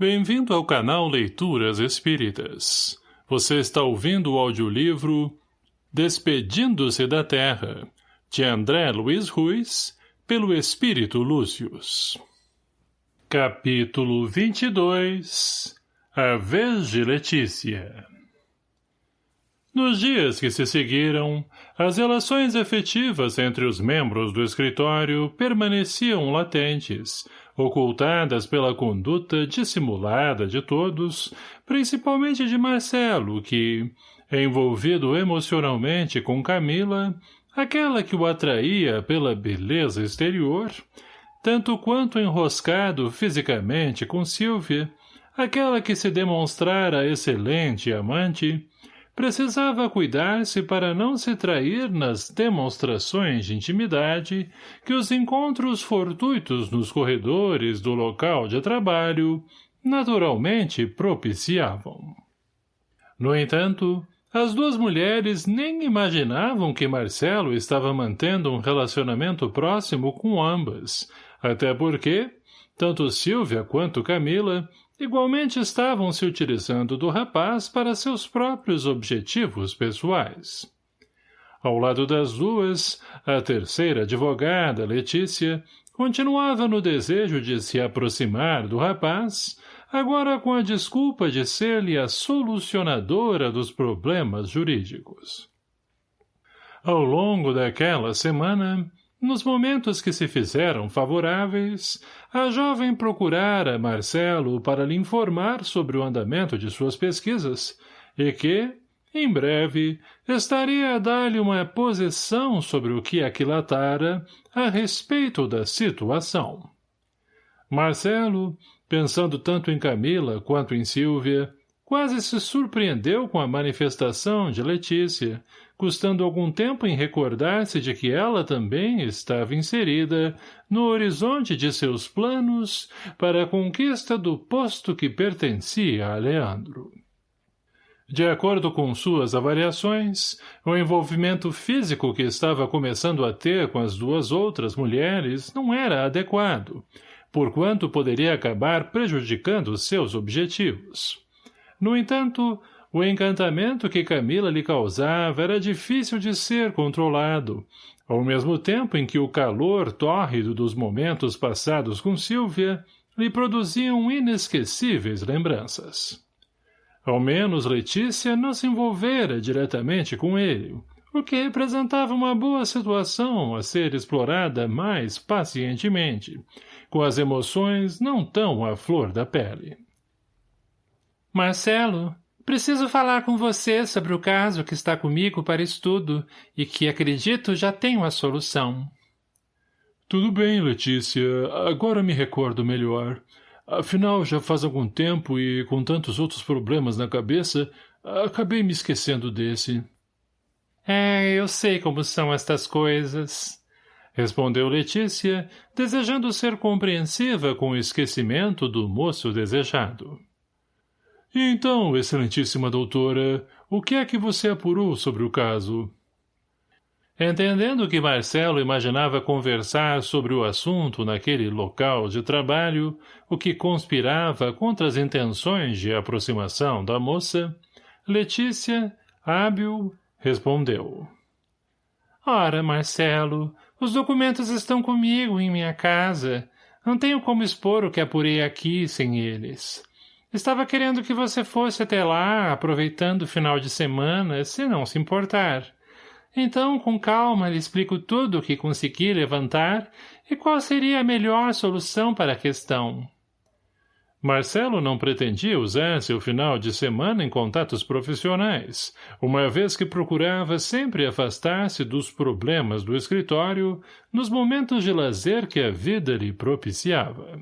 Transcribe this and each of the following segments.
Bem-vindo ao canal Leituras Espíritas. Você está ouvindo o audiolivro Despedindo-se da Terra, de André Luiz Ruiz, pelo Espírito Lúcius. Capítulo 22 A Vez de Letícia Nos dias que se seguiram, as relações efetivas entre os membros do escritório permaneciam latentes, ocultadas pela conduta dissimulada de todos, principalmente de Marcelo, que, envolvido emocionalmente com Camila, aquela que o atraía pela beleza exterior, tanto quanto enroscado fisicamente com Silvia, aquela que se demonstrara excelente amante, precisava cuidar-se para não se trair nas demonstrações de intimidade que os encontros fortuitos nos corredores do local de trabalho naturalmente propiciavam. No entanto, as duas mulheres nem imaginavam que Marcelo estava mantendo um relacionamento próximo com ambas, até porque, tanto Silvia quanto Camila igualmente estavam se utilizando do rapaz para seus próprios objetivos pessoais. Ao lado das duas, a terceira advogada, Letícia, continuava no desejo de se aproximar do rapaz, agora com a desculpa de ser-lhe a solucionadora dos problemas jurídicos. Ao longo daquela semana, nos momentos que se fizeram favoráveis, a jovem procurara Marcelo para lhe informar sobre o andamento de suas pesquisas e que, em breve, estaria a dar-lhe uma posição sobre o que aquilatara a respeito da situação. Marcelo, pensando tanto em Camila quanto em Silvia, quase se surpreendeu com a manifestação de Letícia, custando algum tempo em recordar-se de que ela também estava inserida no horizonte de seus planos para a conquista do posto que pertencia a Leandro. De acordo com suas avaliações, o envolvimento físico que estava começando a ter com as duas outras mulheres não era adequado, porquanto poderia acabar prejudicando seus objetivos. No entanto, o encantamento que Camila lhe causava era difícil de ser controlado, ao mesmo tempo em que o calor tórrido dos momentos passados com Silvia lhe produziam inesquecíveis lembranças. Ao menos Letícia não se envolvera diretamente com ele, o que representava uma boa situação a ser explorada mais pacientemente, com as emoções não tão à flor da pele. Marcelo, preciso falar com você sobre o caso que está comigo para estudo e que, acredito, já tenho a solução. Tudo bem, Letícia. Agora me recordo melhor. Afinal, já faz algum tempo e, com tantos outros problemas na cabeça, acabei me esquecendo desse. É, eu sei como são estas coisas. Respondeu Letícia, desejando ser compreensiva com o esquecimento do moço desejado. Então, excelentíssima doutora, o que é que você apurou sobre o caso? Entendendo que Marcelo imaginava conversar sobre o assunto naquele local de trabalho, o que conspirava contra as intenções de aproximação da moça, Letícia, hábil, respondeu. Ora, Marcelo, os documentos estão comigo em minha casa. Não tenho como expor o que apurei aqui sem eles. Estava querendo que você fosse até lá, aproveitando o final de semana, se não se importar. Então, com calma, lhe explico tudo o que consegui levantar e qual seria a melhor solução para a questão. Marcelo não pretendia usar seu final de semana em contatos profissionais, uma vez que procurava sempre afastar-se dos problemas do escritório nos momentos de lazer que a vida lhe propiciava.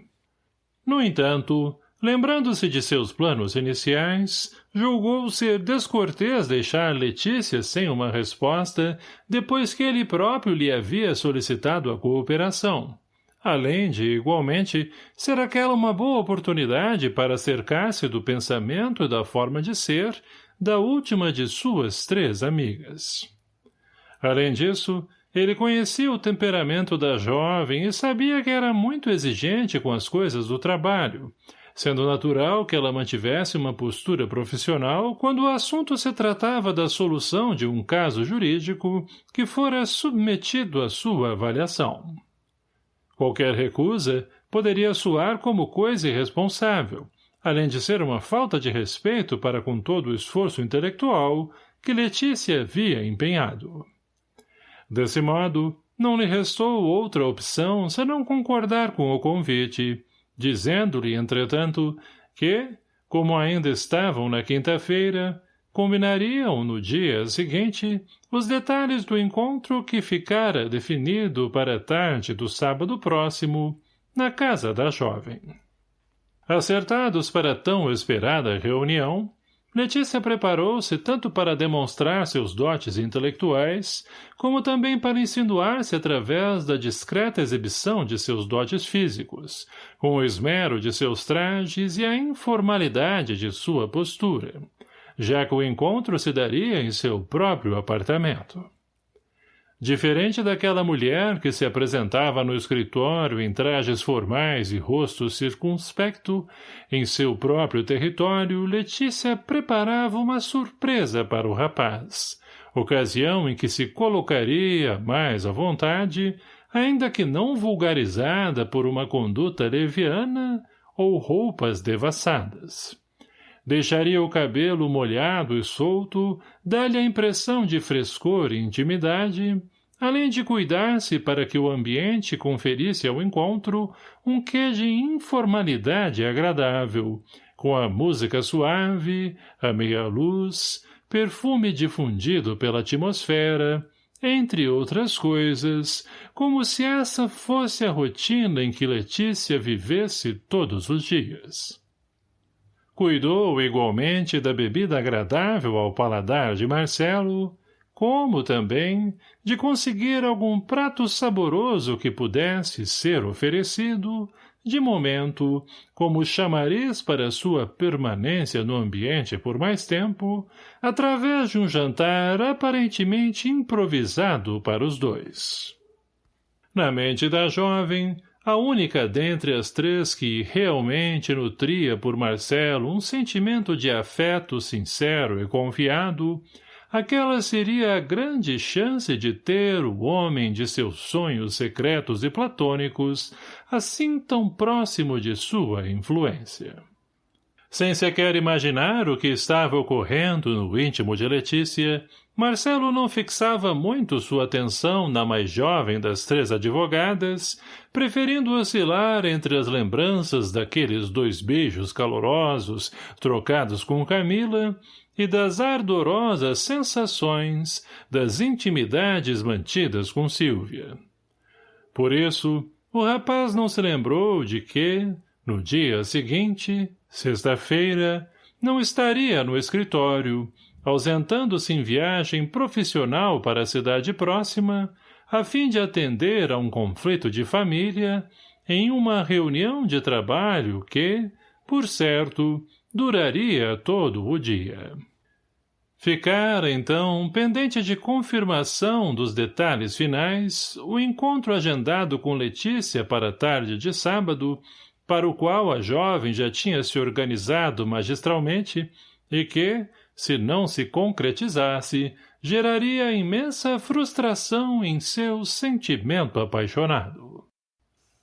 No entanto, Lembrando-se de seus planos iniciais, julgou ser descortês deixar Letícia sem uma resposta depois que ele próprio lhe havia solicitado a cooperação. Além de, igualmente, ser aquela uma boa oportunidade para cercar-se do pensamento e da forma de ser da última de suas três amigas. Além disso, ele conhecia o temperamento da jovem e sabia que era muito exigente com as coisas do trabalho, sendo natural que ela mantivesse uma postura profissional quando o assunto se tratava da solução de um caso jurídico que fora submetido à sua avaliação. Qualquer recusa poderia soar como coisa irresponsável, além de ser uma falta de respeito para com todo o esforço intelectual que Letícia havia empenhado. Desse modo, não lhe restou outra opção senão concordar com o convite, dizendo-lhe, entretanto, que, como ainda estavam na quinta-feira, combinariam no dia seguinte os detalhes do encontro que ficara definido para a tarde do sábado próximo, na casa da jovem. Acertados para tão esperada reunião, Letícia preparou-se tanto para demonstrar seus dotes intelectuais, como também para insinuar-se através da discreta exibição de seus dotes físicos, com o esmero de seus trajes e a informalidade de sua postura, já que o encontro se daria em seu próprio apartamento. Diferente daquela mulher que se apresentava no escritório em trajes formais e rosto circunspecto, em seu próprio território, Letícia preparava uma surpresa para o rapaz, ocasião em que se colocaria mais à vontade, ainda que não vulgarizada por uma conduta leviana ou roupas devassadas. Deixaria o cabelo molhado e solto, dá-lhe a impressão de frescor e intimidade, além de cuidar-se para que o ambiente conferisse ao encontro um quê de informalidade agradável, com a música suave, a meia-luz, perfume difundido pela atmosfera, entre outras coisas, como se essa fosse a rotina em que Letícia vivesse todos os dias. Cuidou igualmente da bebida agradável ao paladar de Marcelo, como também de conseguir algum prato saboroso que pudesse ser oferecido, de momento, como chamariz para sua permanência no ambiente por mais tempo, através de um jantar aparentemente improvisado para os dois. Na mente da jovem, a única dentre as três que realmente nutria por Marcelo um sentimento de afeto sincero e confiado, aquela seria a grande chance de ter o homem de seus sonhos secretos e platônicos assim tão próximo de sua influência. Sem sequer imaginar o que estava ocorrendo no íntimo de Letícia, Marcelo não fixava muito sua atenção na mais jovem das três advogadas, preferindo oscilar entre as lembranças daqueles dois beijos calorosos trocados com Camila e das ardorosas sensações das intimidades mantidas com Silvia. Por isso, o rapaz não se lembrou de que, no dia seguinte, sexta-feira, não estaria no escritório, ausentando-se em viagem profissional para a cidade próxima, a fim de atender a um conflito de família, em uma reunião de trabalho que, por certo, duraria todo o dia. Ficara, então, pendente de confirmação dos detalhes finais, o encontro agendado com Letícia para a tarde de sábado, para o qual a jovem já tinha se organizado magistralmente, e que, se não se concretizasse, geraria imensa frustração em seu sentimento apaixonado.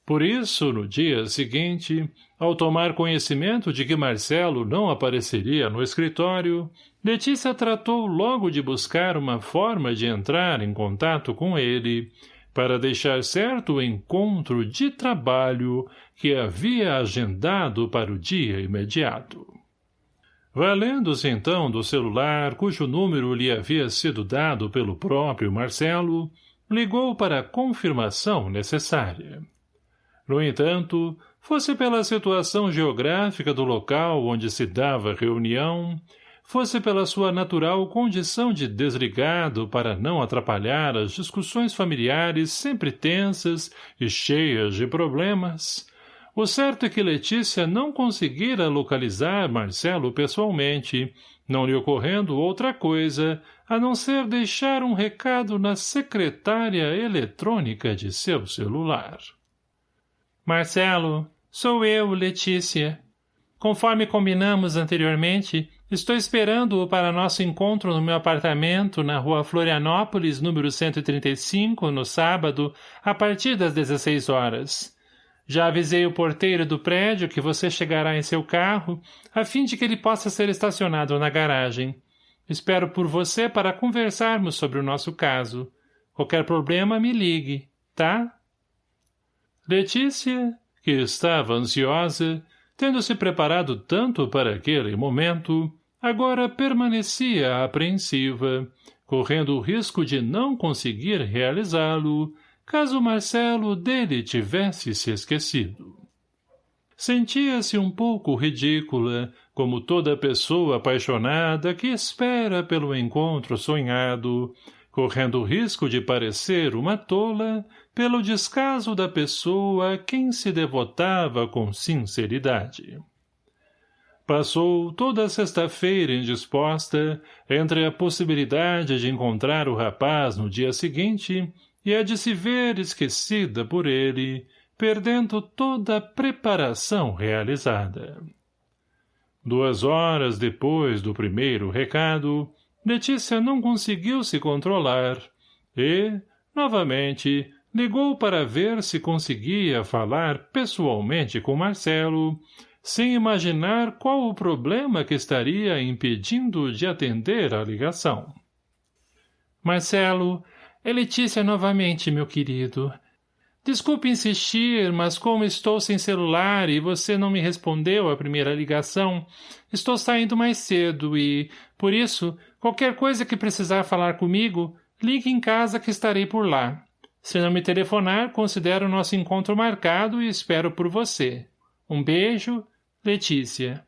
Por isso, no dia seguinte, ao tomar conhecimento de que Marcelo não apareceria no escritório, Letícia tratou logo de buscar uma forma de entrar em contato com ele, para deixar certo o encontro de trabalho que havia agendado para o dia imediato. Valendo-se então do celular cujo número lhe havia sido dado pelo próprio Marcelo, ligou para a confirmação necessária. No entanto, fosse pela situação geográfica do local onde se dava a reunião, fosse pela sua natural condição de desligado para não atrapalhar as discussões familiares sempre tensas e cheias de problemas, o certo é que Letícia não conseguira localizar Marcelo pessoalmente, não lhe ocorrendo outra coisa a não ser deixar um recado na secretária eletrônica de seu celular. Marcelo, sou eu, Letícia. Conforme combinamos anteriormente, estou esperando-o para nosso encontro no meu apartamento na rua Florianópolis, número 135, no sábado, a partir das 16 horas. Já avisei o porteiro do prédio que você chegará em seu carro, a fim de que ele possa ser estacionado na garagem. Espero por você para conversarmos sobre o nosso caso. Qualquer problema, me ligue, tá? Letícia, que estava ansiosa, tendo se preparado tanto para aquele momento, agora permanecia apreensiva, correndo o risco de não conseguir realizá-lo, caso Marcelo dele tivesse se esquecido. Sentia-se um pouco ridícula, como toda pessoa apaixonada que espera pelo encontro sonhado, correndo o risco de parecer uma tola pelo descaso da pessoa a quem se devotava com sinceridade. Passou toda sexta-feira indisposta entre a possibilidade de encontrar o rapaz no dia seguinte e a de se ver esquecida por ele, perdendo toda a preparação realizada. Duas horas depois do primeiro recado, Letícia não conseguiu se controlar e, novamente, ligou para ver se conseguia falar pessoalmente com Marcelo, sem imaginar qual o problema que estaria impedindo de atender a ligação. Marcelo, é Letícia novamente, meu querido. Desculpe insistir, mas como estou sem celular e você não me respondeu à primeira ligação, estou saindo mais cedo e, por isso, qualquer coisa que precisar falar comigo, ligue em casa que estarei por lá. Se não me telefonar, considero nosso encontro marcado e espero por você. Um beijo, Letícia.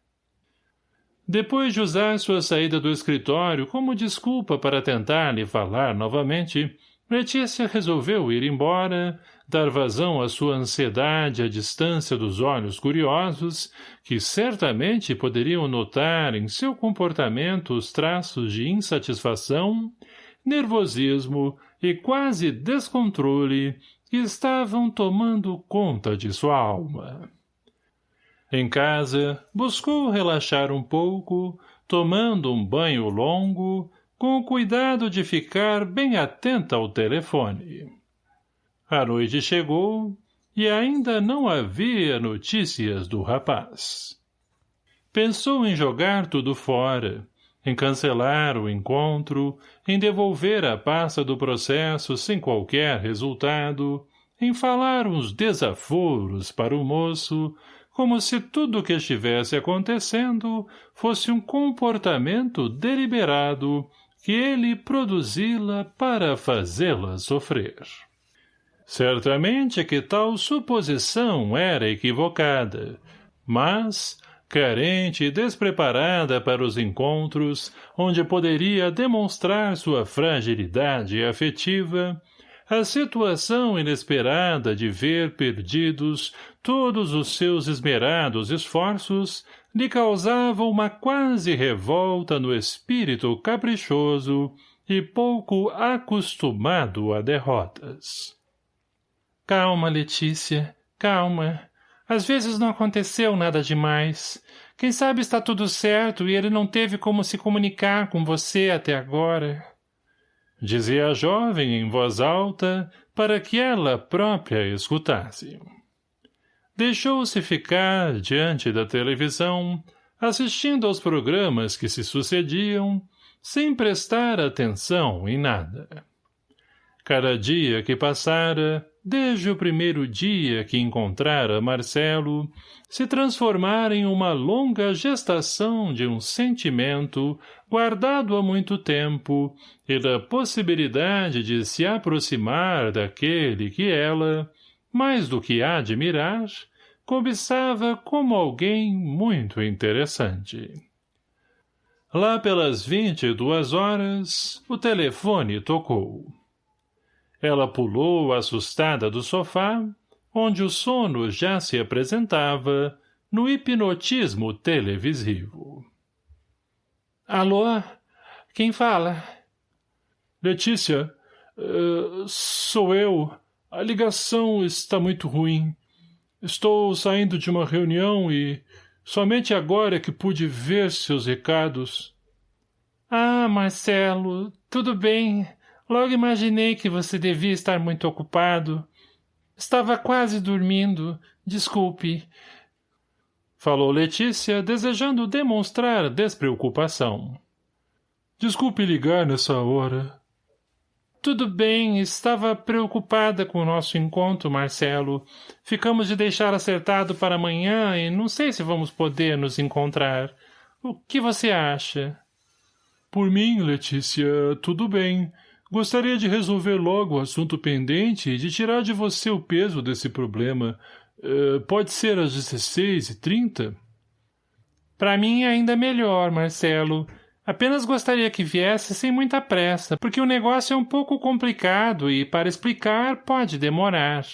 Depois de usar sua saída do escritório como desculpa para tentar lhe falar novamente, Letícia resolveu ir embora, dar vazão à sua ansiedade à distância dos olhos curiosos, que certamente poderiam notar em seu comportamento os traços de insatisfação, nervosismo e quase descontrole que estavam tomando conta de sua alma. Em casa, buscou relaxar um pouco, tomando um banho longo, com o cuidado de ficar bem atenta ao telefone. A noite chegou e ainda não havia notícias do rapaz. Pensou em jogar tudo fora, em cancelar o encontro, em devolver a pasta do processo sem qualquer resultado, em falar uns desaforos para o moço, como se tudo o que estivesse acontecendo fosse um comportamento deliberado que ele produzi-la para fazê-la sofrer. Certamente que tal suposição era equivocada, mas, carente e despreparada para os encontros, onde poderia demonstrar sua fragilidade afetiva, a situação inesperada de ver perdidos todos os seus esmerados esforços lhe causava uma quase revolta no espírito caprichoso e pouco acostumado a derrotas. Calma, Letícia, calma. Às vezes não aconteceu nada demais. Quem sabe está tudo certo e ele não teve como se comunicar com você até agora dizia a jovem em voz alta para que ela própria escutasse. Deixou-se ficar diante da televisão, assistindo aos programas que se sucediam, sem prestar atenção em nada. Cada dia que passara, desde o primeiro dia que encontrara Marcelo, se transformara em uma longa gestação de um sentimento guardado há muito tempo e da possibilidade de se aproximar daquele que ela, mais do que admirar, cobiçava como alguém muito interessante. Lá pelas vinte e duas horas, o telefone tocou. Ela pulou assustada do sofá, onde o sono já se apresentava no hipnotismo televisivo. Alô? Quem fala? Letícia, uh, sou eu. A ligação está muito ruim. Estou saindo de uma reunião e Somente agora que pude ver seus recados. Ah, Marcelo, tudo bem. Logo imaginei que você devia estar muito ocupado. Estava quase dormindo. Desculpe. Falou Letícia, desejando demonstrar despreocupação. Desculpe ligar nessa hora. Tudo bem, estava preocupada com o nosso encontro, Marcelo. Ficamos de deixar acertado para amanhã e não sei se vamos poder nos encontrar. O que você acha? Por mim, Letícia, tudo bem. Gostaria de resolver logo o assunto pendente e de tirar de você o peso desse problema. Uh, pode ser às 16h30? Para mim é ainda melhor, Marcelo. Apenas gostaria que viesse sem muita pressa, porque o negócio é um pouco complicado e, para explicar, pode demorar.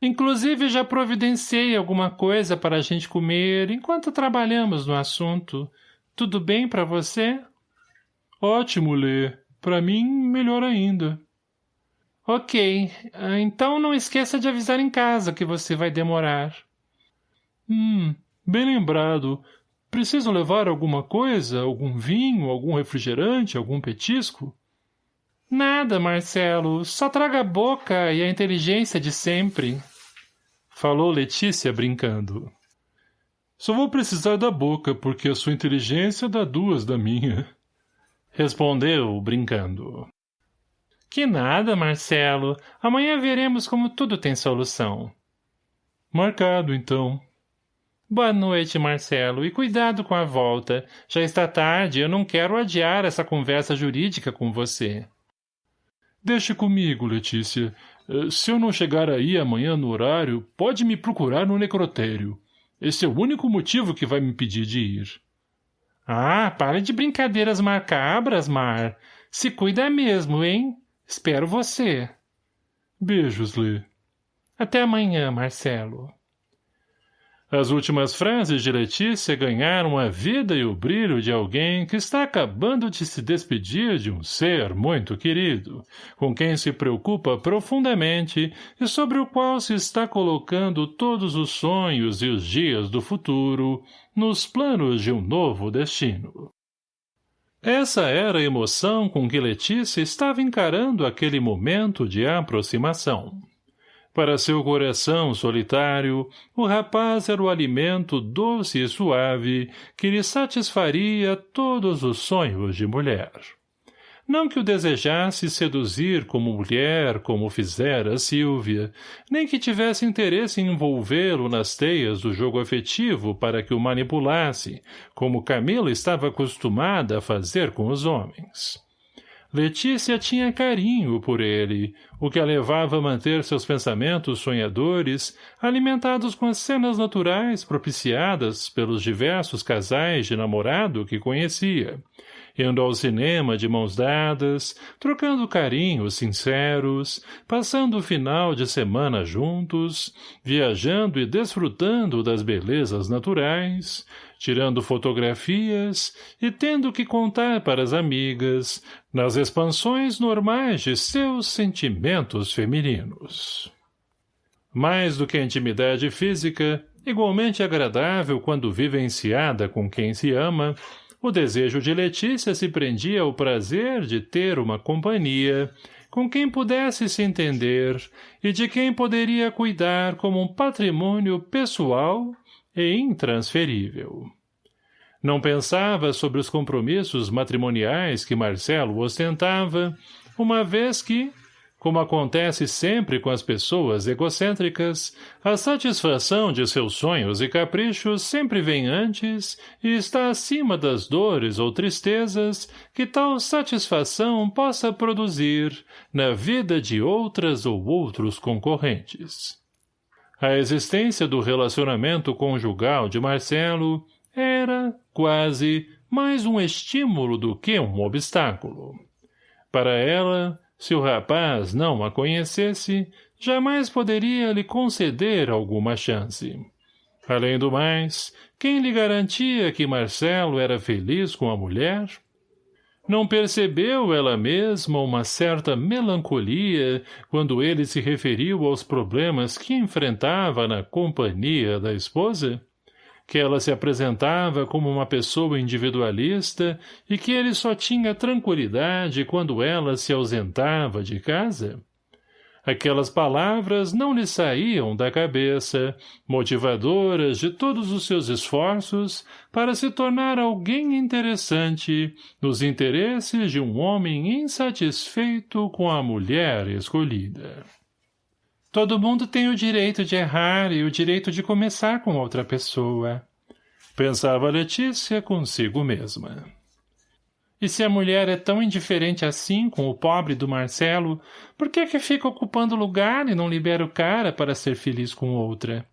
Inclusive, já providenciei alguma coisa para a gente comer enquanto trabalhamos no assunto. Tudo bem para você? Ótimo, Lê. Para mim, melhor ainda. Ok. Então não esqueça de avisar em casa que você vai demorar. Hum, bem lembrado. Preciso levar alguma coisa? Algum vinho, algum refrigerante, algum petisco? Nada, Marcelo. Só traga a boca e a inteligência de sempre. Falou Letícia brincando. Só vou precisar da boca, porque a sua inteligência dá duas da minha. Respondeu, brincando. Que nada, Marcelo. Amanhã veremos como tudo tem solução. Marcado, então. Boa noite, Marcelo, e cuidado com a volta. Já está tarde eu não quero adiar essa conversa jurídica com você. Deixe comigo, Letícia. Eh, se eu não chegar aí amanhã no horário, pode me procurar no necrotério. Esse é o único motivo que vai me impedir de ir. Ah, pare de brincadeiras macabras, Mar. Se cuida mesmo, hein? Espero você. Beijos, Lê. Até amanhã, Marcelo. As últimas frases de Letícia ganharam a vida e o brilho de alguém que está acabando de se despedir de um ser muito querido, com quem se preocupa profundamente e sobre o qual se está colocando todos os sonhos e os dias do futuro nos planos de um novo destino. Essa era a emoção com que Letícia estava encarando aquele momento de aproximação. Para seu coração solitário, o rapaz era o alimento doce e suave que lhe satisfaria todos os sonhos de mulher. Não que o desejasse seduzir como mulher, como fizera Silvia, nem que tivesse interesse em envolvê-lo nas teias do jogo afetivo para que o manipulasse, como Camila estava acostumada a fazer com os homens. Letícia tinha carinho por ele, o que a levava a manter seus pensamentos sonhadores alimentados com as cenas naturais propiciadas pelos diversos casais de namorado que conhecia, indo ao cinema de mãos dadas, trocando carinhos sinceros, passando o final de semana juntos, viajando e desfrutando das belezas naturais, tirando fotografias e tendo que contar para as amigas nas expansões normais de seus sentimentos femininos. Mais do que a intimidade física, igualmente agradável quando vivenciada com quem se ama, o desejo de Letícia se prendia ao prazer de ter uma companhia com quem pudesse se entender e de quem poderia cuidar como um patrimônio pessoal e intransferível. Não pensava sobre os compromissos matrimoniais que Marcelo ostentava, uma vez que, como acontece sempre com as pessoas egocêntricas, a satisfação de seus sonhos e caprichos sempre vem antes e está acima das dores ou tristezas que tal satisfação possa produzir na vida de outras ou outros concorrentes. A existência do relacionamento conjugal de Marcelo era, quase, mais um estímulo do que um obstáculo. Para ela, se o rapaz não a conhecesse, jamais poderia lhe conceder alguma chance. Além do mais, quem lhe garantia que Marcelo era feliz com a mulher? Não percebeu ela mesma uma certa melancolia quando ele se referiu aos problemas que enfrentava na companhia da esposa? que ela se apresentava como uma pessoa individualista e que ele só tinha tranquilidade quando ela se ausentava de casa? Aquelas palavras não lhe saíam da cabeça, motivadoras de todos os seus esforços para se tornar alguém interessante nos interesses de um homem insatisfeito com a mulher escolhida. Todo mundo tem o direito de errar e o direito de começar com outra pessoa. Pensava Letícia consigo mesma. E se a mulher é tão indiferente assim com o pobre do Marcelo, por que que fica ocupando lugar e não libera o cara para ser feliz com outra?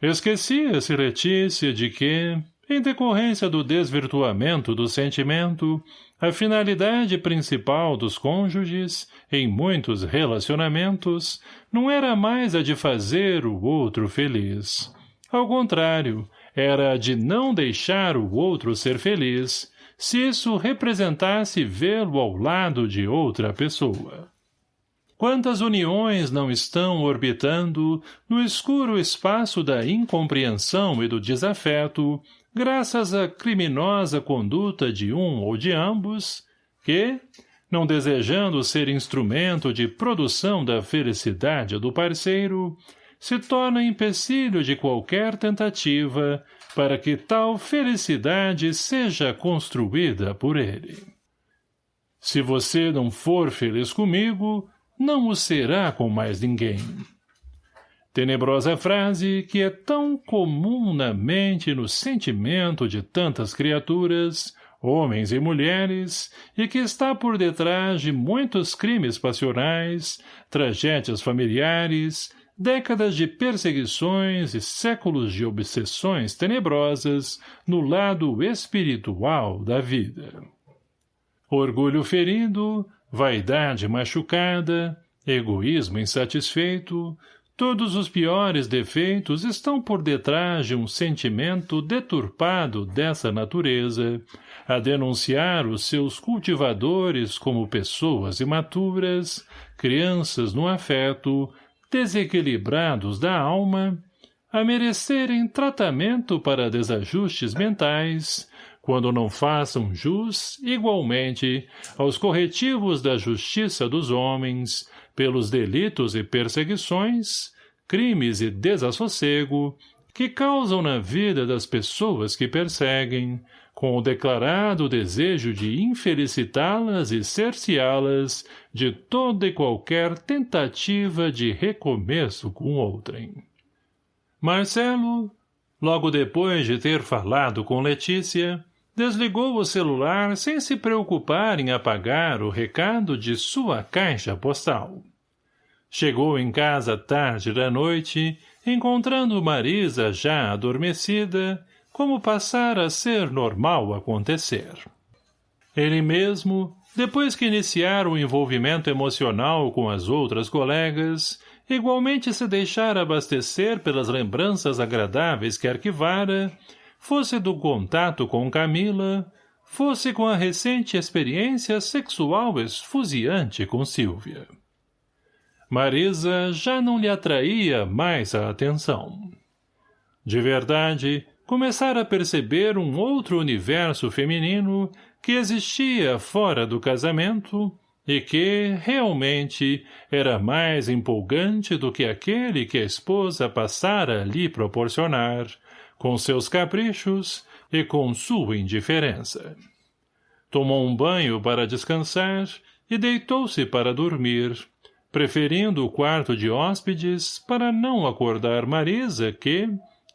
Esquecia-se Letícia de que, em decorrência do desvirtuamento do sentimento, a finalidade principal dos cônjuges, em muitos relacionamentos, não era mais a de fazer o outro feliz. Ao contrário, era a de não deixar o outro ser feliz, se isso representasse vê-lo ao lado de outra pessoa. Quantas uniões não estão orbitando no escuro espaço da incompreensão e do desafeto, graças à criminosa conduta de um ou de ambos, que, não desejando ser instrumento de produção da felicidade do parceiro, se torna empecilho de qualquer tentativa para que tal felicidade seja construída por ele. Se você não for feliz comigo, não o será com mais ninguém. Tenebrosa frase que é tão comum na mente e no sentimento de tantas criaturas, homens e mulheres, e que está por detrás de muitos crimes passionais, tragédias familiares, décadas de perseguições e séculos de obsessões tenebrosas no lado espiritual da vida. Orgulho ferido, vaidade machucada, egoísmo insatisfeito, Todos os piores defeitos estão por detrás de um sentimento deturpado dessa natureza, a denunciar os seus cultivadores como pessoas imaturas, crianças no afeto, desequilibrados da alma, a merecerem tratamento para desajustes mentais, quando não façam jus, igualmente, aos corretivos da justiça dos homens, pelos delitos e perseguições, crimes e desassossego que causam na vida das pessoas que perseguem, com o declarado desejo de infelicitá-las e cerceá-las de toda e qualquer tentativa de recomeço com outrem. Marcelo, logo depois de ter falado com Letícia, desligou o celular sem se preocupar em apagar o recado de sua caixa postal. Chegou em casa tarde da noite, encontrando Marisa já adormecida, como passara a ser normal acontecer. Ele mesmo, depois que iniciara o envolvimento emocional com as outras colegas, igualmente se deixara abastecer pelas lembranças agradáveis que arquivara, fosse do contato com Camila, fosse com a recente experiência sexual esfuziante com Silvia. Marisa já não lhe atraía mais a atenção. De verdade, começara a perceber um outro universo feminino que existia fora do casamento e que, realmente, era mais empolgante do que aquele que a esposa passara a lhe proporcionar, com seus caprichos e com sua indiferença. Tomou um banho para descansar e deitou-se para dormir, preferindo o quarto de hóspedes para não acordar Marisa que,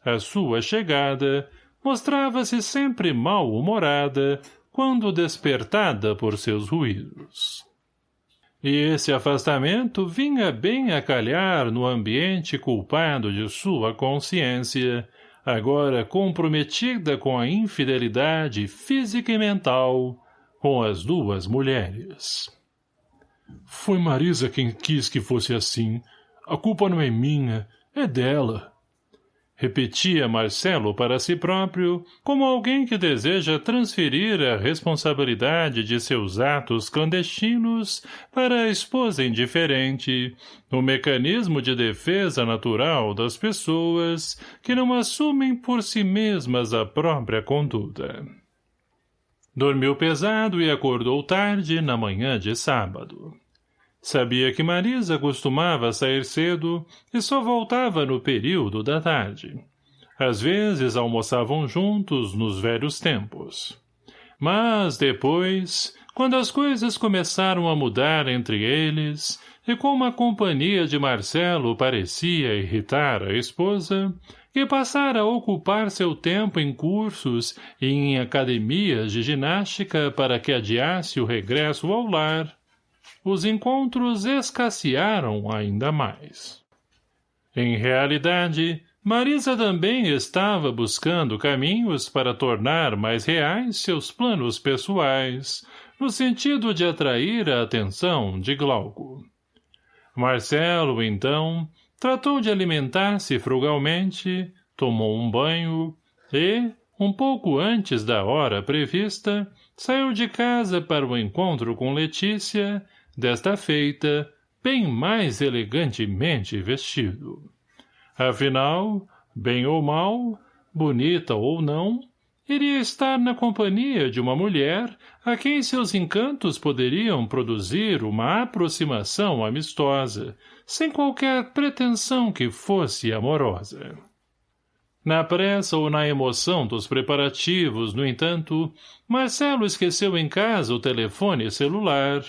à sua chegada, mostrava-se sempre mal-humorada quando despertada por seus ruídos. E esse afastamento vinha bem a calhar no ambiente culpado de sua consciência, agora comprometida com a infidelidade física e mental com as duas mulheres. Foi Marisa quem quis que fosse assim. A culpa não é minha, é dela. Repetia Marcelo para si próprio, como alguém que deseja transferir a responsabilidade de seus atos clandestinos para a esposa indiferente, o mecanismo de defesa natural das pessoas que não assumem por si mesmas a própria conduta. Dormiu pesado e acordou tarde na manhã de sábado. Sabia que Marisa costumava sair cedo e só voltava no período da tarde. Às vezes almoçavam juntos nos velhos tempos. Mas depois, quando as coisas começaram a mudar entre eles, e como a companhia de Marcelo parecia irritar a esposa, que passara a ocupar seu tempo em cursos e em academias de ginástica para que adiasse o regresso ao lar, os encontros escassearam ainda mais. Em realidade, Marisa também estava buscando caminhos para tornar mais reais seus planos pessoais, no sentido de atrair a atenção de Glauco. Marcelo, então, tratou de alimentar-se frugalmente, tomou um banho e, um pouco antes da hora prevista, saiu de casa para o encontro com Letícia desta feita, bem mais elegantemente vestido. Afinal, bem ou mal, bonita ou não, iria estar na companhia de uma mulher a quem seus encantos poderiam produzir uma aproximação amistosa, sem qualquer pretensão que fosse amorosa. Na pressa ou na emoção dos preparativos, no entanto, Marcelo esqueceu em casa o telefone celular,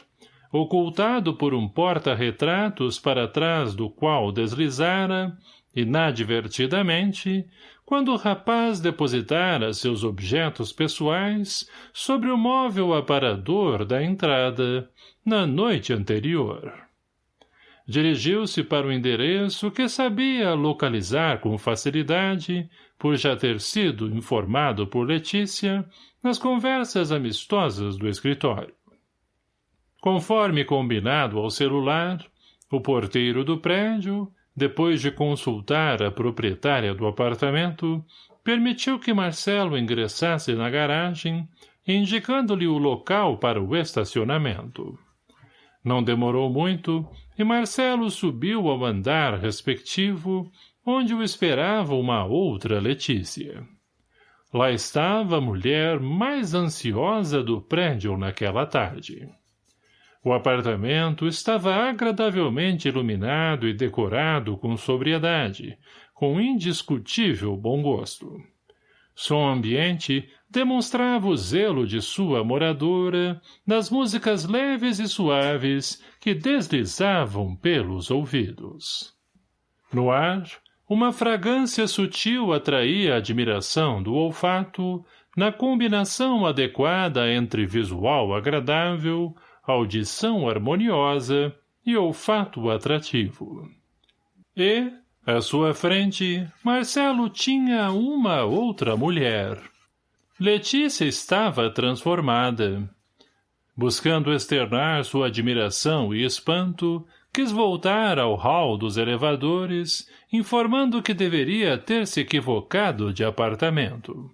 ocultado por um porta-retratos para trás do qual deslizara, inadvertidamente, quando o rapaz depositara seus objetos pessoais sobre o móvel aparador da entrada, na noite anterior. Dirigiu-se para o endereço que sabia localizar com facilidade, por já ter sido informado por Letícia, nas conversas amistosas do escritório. Conforme combinado ao celular, o porteiro do prédio, depois de consultar a proprietária do apartamento, permitiu que Marcelo ingressasse na garagem, indicando-lhe o local para o estacionamento. Não demorou muito e Marcelo subiu ao andar respectivo, onde o esperava uma outra Letícia. Lá estava a mulher mais ansiosa do prédio naquela tarde. O apartamento estava agradavelmente iluminado e decorado com sobriedade, com indiscutível bom gosto. Som ambiente demonstrava o zelo de sua moradora nas músicas leves e suaves que deslizavam pelos ouvidos. No ar, uma fragrância sutil atraía a admiração do olfato na combinação adequada entre visual agradável, audição harmoniosa e olfato atrativo. E, à sua frente, Marcelo tinha uma outra mulher. Letícia estava transformada. Buscando externar sua admiração e espanto, quis voltar ao hall dos elevadores, informando que deveria ter se equivocado de apartamento.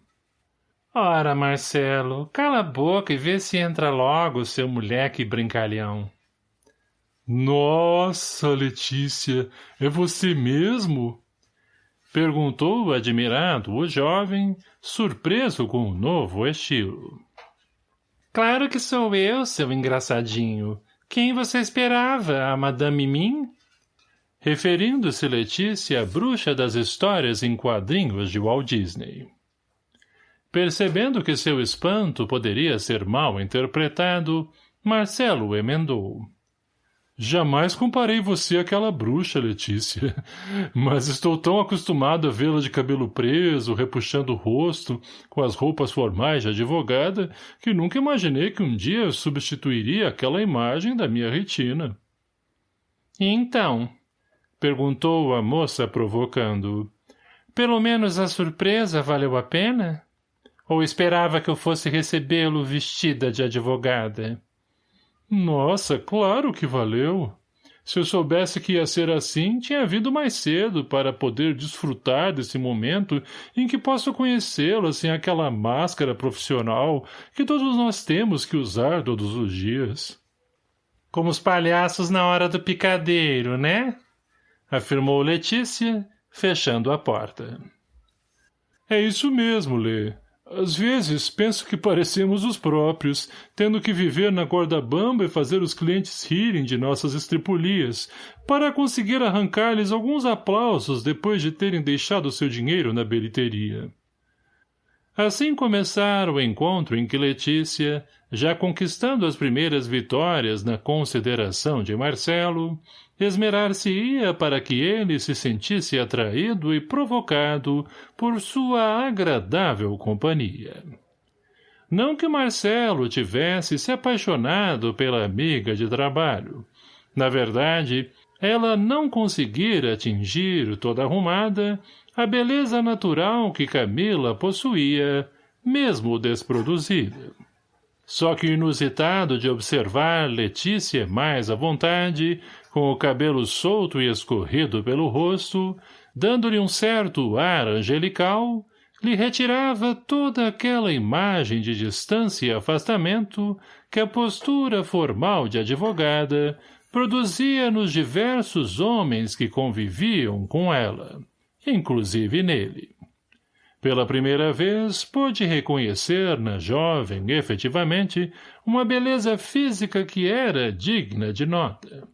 Ora, Marcelo, cala a boca e vê se entra logo, seu moleque brincalhão. Nossa, Letícia, é você mesmo? Perguntou admirado o jovem, surpreso com o novo estilo. Claro que sou eu, seu engraçadinho. Quem você esperava, a Madame Mim? Referindo-se Letícia à bruxa das histórias em quadrinhos de Walt Disney. Percebendo que seu espanto poderia ser mal interpretado, Marcelo emendou. Jamais comparei você àquela bruxa, Letícia. Mas estou tão acostumado a vê-la de cabelo preso, repuxando o rosto, com as roupas formais de advogada, que nunca imaginei que um dia substituiria aquela imagem da minha retina. Então? Perguntou a moça provocando. Pelo menos a surpresa valeu a pena? Ou esperava que eu fosse recebê-lo vestida de advogada? Nossa, claro que valeu. Se eu soubesse que ia ser assim, tinha vindo mais cedo para poder desfrutar desse momento em que posso conhecê-la sem aquela máscara profissional que todos nós temos que usar todos os dias. Como os palhaços na hora do picadeiro, né? Afirmou Letícia, fechando a porta. É isso mesmo, Lê. Às vezes, penso que parecemos os próprios, tendo que viver na corda bamba e fazer os clientes rirem de nossas estripulias, para conseguir arrancar-lhes alguns aplausos depois de terem deixado seu dinheiro na bilheteria. Assim começara o encontro em que Letícia, já conquistando as primeiras vitórias na consideração de Marcelo, esmerar-se-ia para que ele se sentisse atraído e provocado por sua agradável companhia. Não que Marcelo tivesse se apaixonado pela amiga de trabalho. Na verdade, ela não conseguira atingir, toda arrumada, a beleza natural que Camila possuía, mesmo desproduzida. Só que inusitado de observar Letícia mais à vontade, com o cabelo solto e escorrido pelo rosto, dando-lhe um certo ar angelical, lhe retirava toda aquela imagem de distância e afastamento que a postura formal de advogada produzia nos diversos homens que conviviam com ela, inclusive nele. Pela primeira vez, pôde reconhecer na jovem, efetivamente, uma beleza física que era digna de nota.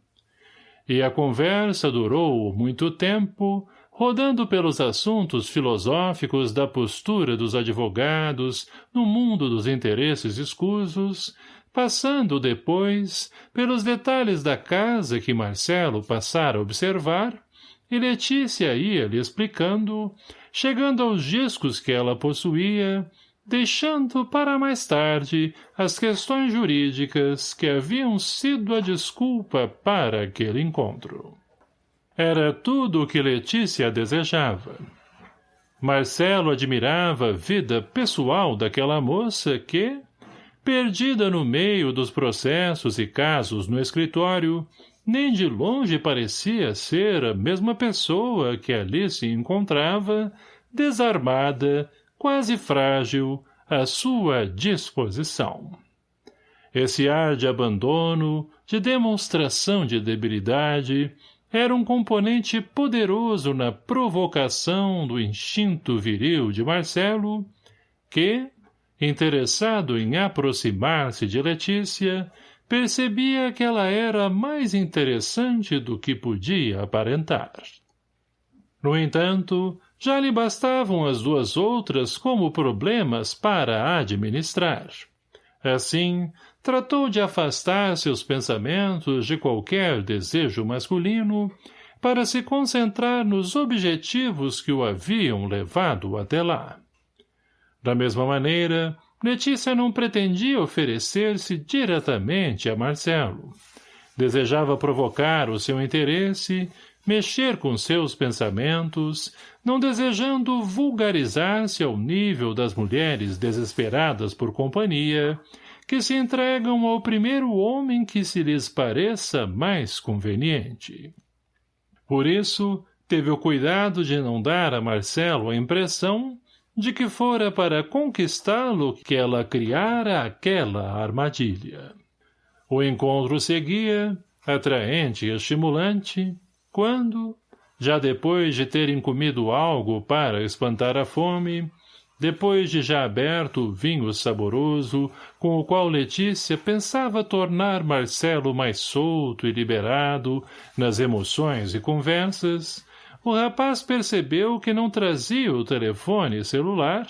E a conversa durou muito tempo, rodando pelos assuntos filosóficos da postura dos advogados no mundo dos interesses escusos, passando depois pelos detalhes da casa que Marcelo passara a observar, e Letícia ia lhe explicando, chegando aos discos que ela possuía, deixando para mais tarde as questões jurídicas que haviam sido a desculpa para aquele encontro. Era tudo o que Letícia desejava. Marcelo admirava a vida pessoal daquela moça que, perdida no meio dos processos e casos no escritório, nem de longe parecia ser a mesma pessoa que ali se encontrava, desarmada, quase frágil, à sua disposição. Esse ar de abandono, de demonstração de debilidade, era um componente poderoso na provocação do instinto viril de Marcelo, que, interessado em aproximar-se de Letícia, percebia que ela era mais interessante do que podia aparentar. No entanto, já lhe bastavam as duas outras como problemas para administrar. Assim, tratou de afastar seus pensamentos de qualquer desejo masculino para se concentrar nos objetivos que o haviam levado até lá. Da mesma maneira, Letícia não pretendia oferecer-se diretamente a Marcelo. Desejava provocar o seu interesse mexer com seus pensamentos, não desejando vulgarizar-se ao nível das mulheres desesperadas por companhia, que se entregam ao primeiro homem que se lhes pareça mais conveniente. Por isso, teve o cuidado de não dar a Marcelo a impressão de que fora para conquistá-lo que ela criara aquela armadilha. O encontro seguia, atraente e estimulante, quando, já depois de terem comido algo para espantar a fome, depois de já aberto o vinho saboroso, com o qual Letícia pensava tornar Marcelo mais solto e liberado nas emoções e conversas, o rapaz percebeu que não trazia o telefone celular,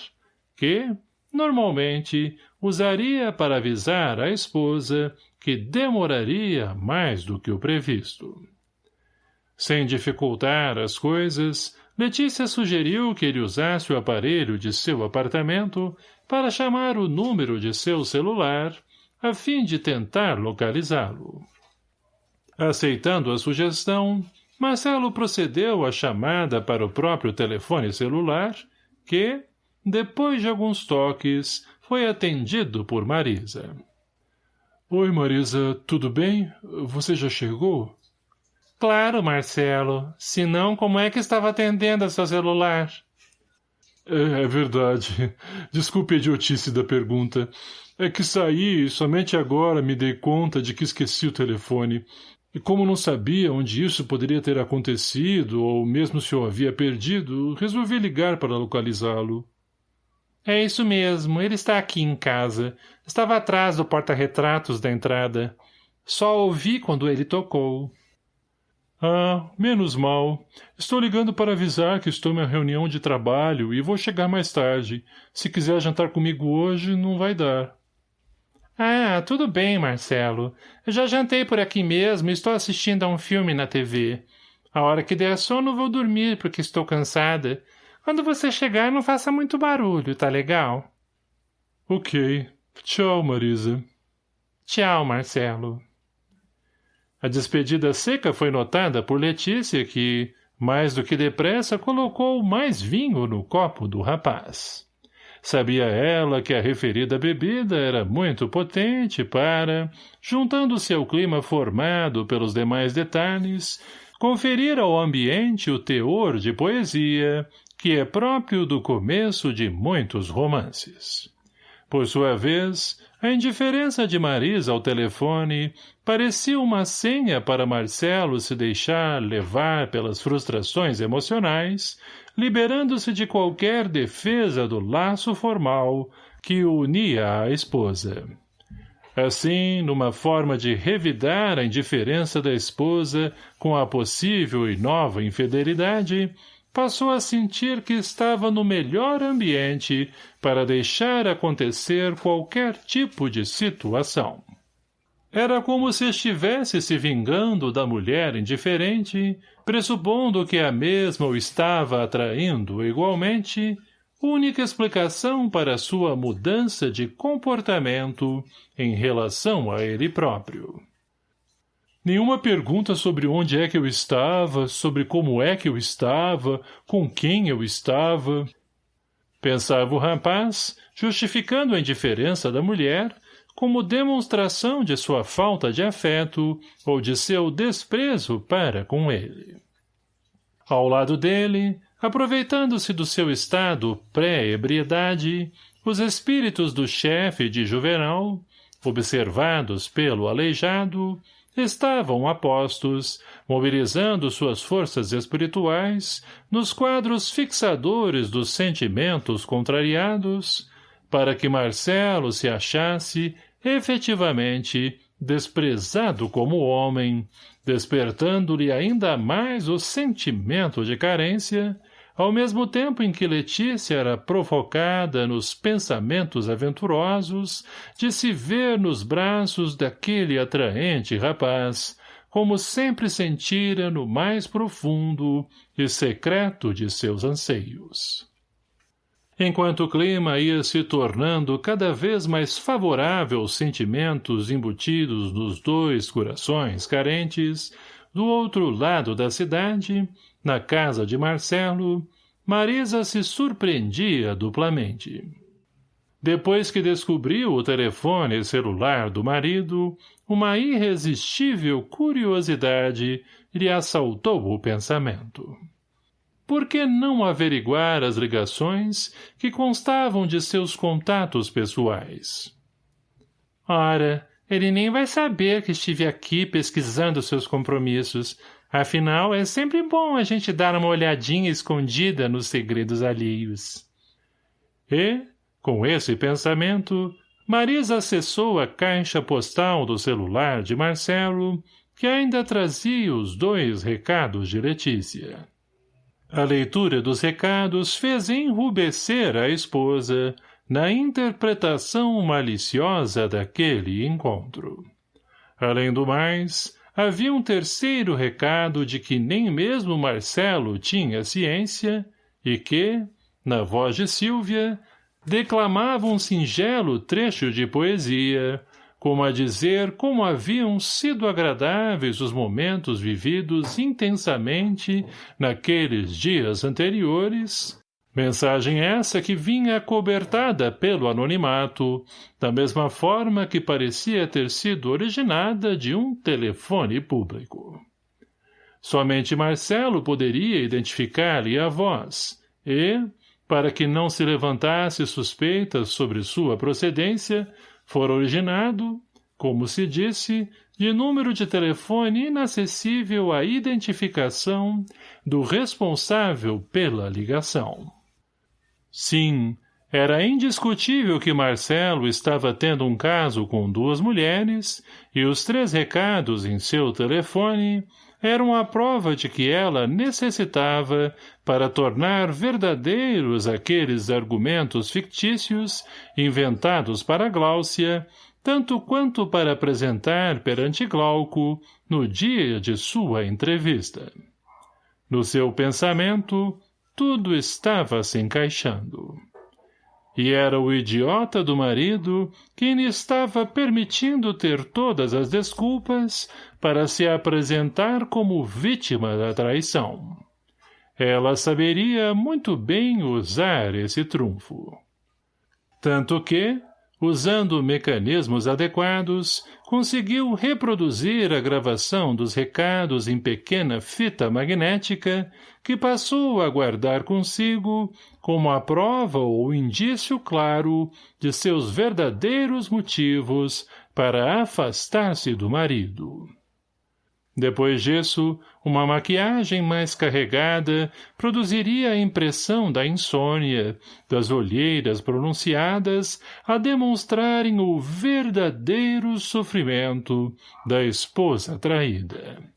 que, normalmente, usaria para avisar a esposa que demoraria mais do que o previsto. Sem dificultar as coisas, Letícia sugeriu que ele usasse o aparelho de seu apartamento para chamar o número de seu celular, a fim de tentar localizá-lo. Aceitando a sugestão, Marcelo procedeu à chamada para o próprio telefone celular, que, depois de alguns toques, foi atendido por Marisa. — Oi, Marisa, tudo bem? Você já chegou? Claro, Marcelo. Senão, como é que estava atendendo a seu celular? É, é verdade. Desculpe a idiotice da pergunta. É que saí e somente agora me dei conta de que esqueci o telefone. E como não sabia onde isso poderia ter acontecido, ou mesmo se eu havia perdido, resolvi ligar para localizá-lo. É isso mesmo, ele está aqui em casa. Estava atrás do porta-retratos da entrada. Só ouvi quando ele tocou. Ah, menos mal. Estou ligando para avisar que estou em uma reunião de trabalho e vou chegar mais tarde. Se quiser jantar comigo hoje, não vai dar. Ah, tudo bem, Marcelo. Eu já jantei por aqui mesmo e estou assistindo a um filme na TV. A hora que der sono vou dormir porque estou cansada. Quando você chegar, não faça muito barulho, tá legal? Ok. Tchau, Marisa. Tchau, Marcelo. A despedida seca foi notada por Letícia que, mais do que depressa, colocou mais vinho no copo do rapaz. Sabia ela que a referida bebida era muito potente para, juntando-se ao clima formado pelos demais detalhes, conferir ao ambiente o teor de poesia que é próprio do começo de muitos romances. Por sua vez, a indiferença de Marisa ao telefone parecia uma senha para Marcelo se deixar levar pelas frustrações emocionais liberando-se de qualquer defesa do laço formal que o unia à esposa. Assim, numa forma de revidar a indiferença da esposa com a possível e nova infidelidade, passou a sentir que estava no melhor ambiente para deixar acontecer qualquer tipo de situação. Era como se estivesse se vingando da mulher indiferente, pressupondo que a mesma o estava atraindo igualmente, única explicação para sua mudança de comportamento em relação a ele próprio. Nenhuma pergunta sobre onde é que eu estava, sobre como é que eu estava, com quem eu estava. Pensava o rapaz, justificando a indiferença da mulher, como demonstração de sua falta de afeto ou de seu desprezo para com ele. Ao lado dele, aproveitando-se do seu estado pré-ebriedade, os espíritos do chefe de Juvenal, observados pelo aleijado, estavam apostos, mobilizando suas forças espirituais nos quadros fixadores dos sentimentos contrariados, para que Marcelo se achasse efetivamente desprezado como homem, despertando-lhe ainda mais o sentimento de carência, ao mesmo tempo em que Letícia era provocada nos pensamentos aventurosos de se ver nos braços daquele atraente rapaz, como sempre sentira no mais profundo e secreto de seus anseios. Enquanto o clima ia se tornando cada vez mais favorável aos sentimentos embutidos nos dois corações carentes, do outro lado da cidade, na casa de Marcelo, Marisa se surpreendia duplamente. Depois que descobriu o telefone celular do marido, uma irresistível curiosidade lhe assaltou o pensamento por que não averiguar as ligações que constavam de seus contatos pessoais? Ora, ele nem vai saber que estive aqui pesquisando seus compromissos. Afinal, é sempre bom a gente dar uma olhadinha escondida nos segredos alheios. E, com esse pensamento, Marisa acessou a caixa postal do celular de Marcelo, que ainda trazia os dois recados de Letícia. A leitura dos recados fez enrubescer a esposa na interpretação maliciosa daquele encontro. Além do mais, havia um terceiro recado de que nem mesmo Marcelo tinha ciência e que, na voz de Silvia, declamava um singelo trecho de poesia, como a dizer como haviam sido agradáveis os momentos vividos intensamente naqueles dias anteriores, mensagem essa que vinha acobertada pelo anonimato, da mesma forma que parecia ter sido originada de um telefone público. Somente Marcelo poderia identificar-lhe a voz, e, para que não se levantasse suspeitas sobre sua procedência, fora originado, como se disse, de número de telefone inacessível à identificação do responsável pela ligação. Sim, era indiscutível que Marcelo estava tendo um caso com duas mulheres e os três recados em seu telefone eram a prova de que ela necessitava para tornar verdadeiros aqueles argumentos fictícios inventados para Gláucia tanto quanto para apresentar perante Glauco no dia de sua entrevista. No seu pensamento, tudo estava se encaixando. E era o idiota do marido quem lhe estava permitindo ter todas as desculpas para se apresentar como vítima da traição. Ela saberia muito bem usar esse trunfo. Tanto que, usando mecanismos adequados, conseguiu reproduzir a gravação dos recados em pequena fita magnética que passou a guardar consigo como a prova ou indício claro de seus verdadeiros motivos para afastar-se do marido. Depois disso, uma maquiagem mais carregada produziria a impressão da insônia, das olheiras pronunciadas a demonstrarem o verdadeiro sofrimento da esposa traída.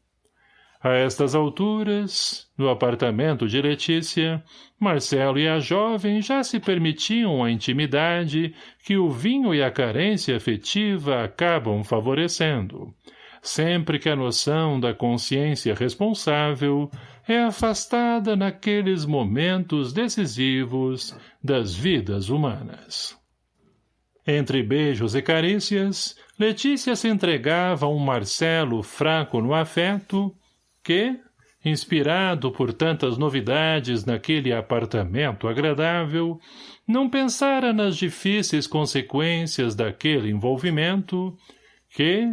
A estas alturas, no apartamento de Letícia, Marcelo e a jovem já se permitiam a intimidade que o vinho e a carência afetiva acabam favorecendo, sempre que a noção da consciência responsável é afastada naqueles momentos decisivos das vidas humanas. Entre beijos e carícias, Letícia se entregava a um Marcelo fraco no afeto, que, inspirado por tantas novidades naquele apartamento agradável, não pensara nas difíceis consequências daquele envolvimento, que,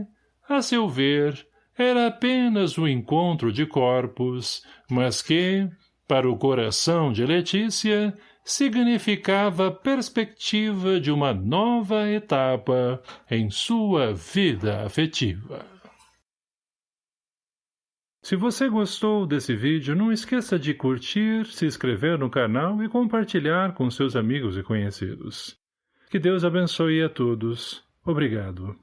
a seu ver, era apenas o encontro de corpos, mas que, para o coração de Letícia, significava perspectiva de uma nova etapa em sua vida afetiva. Se você gostou desse vídeo, não esqueça de curtir, se inscrever no canal e compartilhar com seus amigos e conhecidos. Que Deus abençoe a todos. Obrigado.